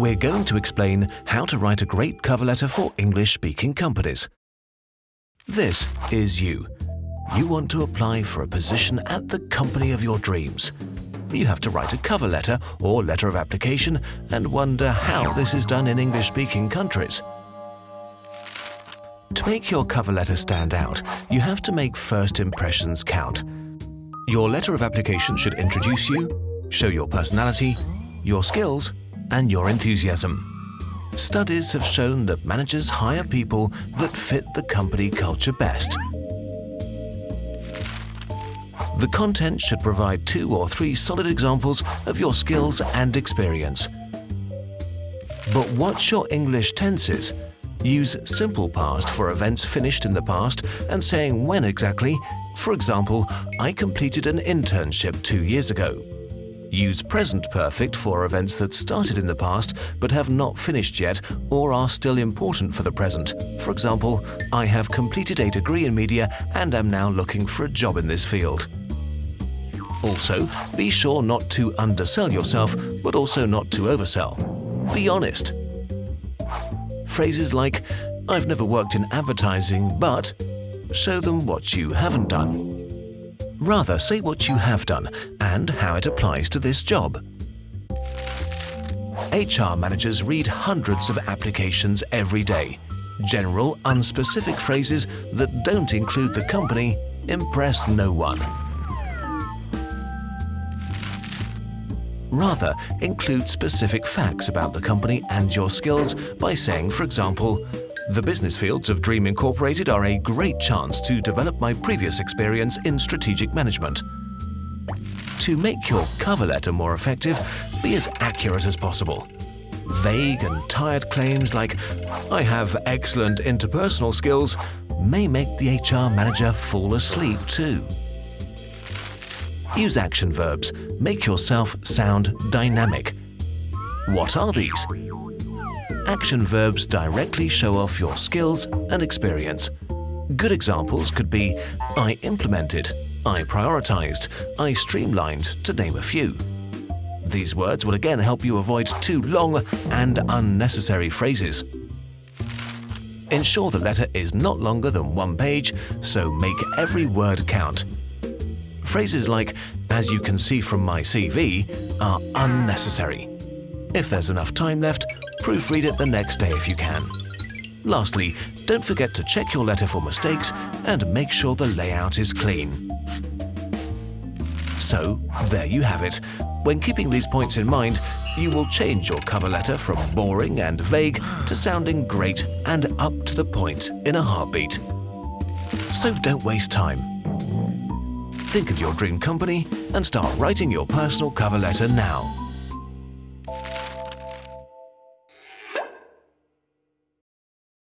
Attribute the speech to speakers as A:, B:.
A: we're going to explain how to write a great cover letter for English-speaking companies. This is you. You want to apply for a position at the company of your dreams. You have to write a cover letter or letter of application and wonder how this is done in English-speaking countries. To make your cover letter stand out, you have to make first impressions count. Your letter of application should introduce you, show your personality, your skills, and your enthusiasm. Studies have shown that managers hire people that fit the company culture best. The content should provide two or three solid examples of your skills and experience. But watch your English tenses? Use simple past for events finished in the past and saying when exactly. For example, I completed an internship two years ago. Use present perfect for events that started in the past but have not finished yet or are still important for the present. For example, I have completed a degree in media and am now looking for a job in this field. Also, be sure not to undersell yourself, but also not to oversell. Be honest. Phrases like, I've never worked in advertising, but show them what you haven't done. Rather, say what you have done and how it applies to this job. HR managers read hundreds of applications every day. General, unspecific phrases that don't include the company impress no one. Rather, include specific facts about the company and your skills by saying, for example, the business fields of Dream Incorporated are a great chance to develop my previous experience in strategic management. To make your cover letter more effective, be as accurate as possible. Vague and tired claims like, I have excellent interpersonal skills, may make the HR manager fall asleep too. Use action verbs. Make yourself sound dynamic. What are these? Action verbs directly show off your skills and experience. Good examples could be I implemented, I prioritized, I streamlined, to name a few. These words will again help you avoid too long and unnecessary phrases. Ensure the letter is not longer than one page, so make every word count. Phrases like, as you can see from my CV, are unnecessary. If there's enough time left, Proofread it the next day if you can. Lastly, don't forget to check your letter for mistakes and make sure the layout is clean. So, there you have it. When keeping these points in mind, you will change your cover letter from boring and vague to sounding great and up to the point in a heartbeat. So don't waste time. Think of your dream company and start writing your personal cover letter now.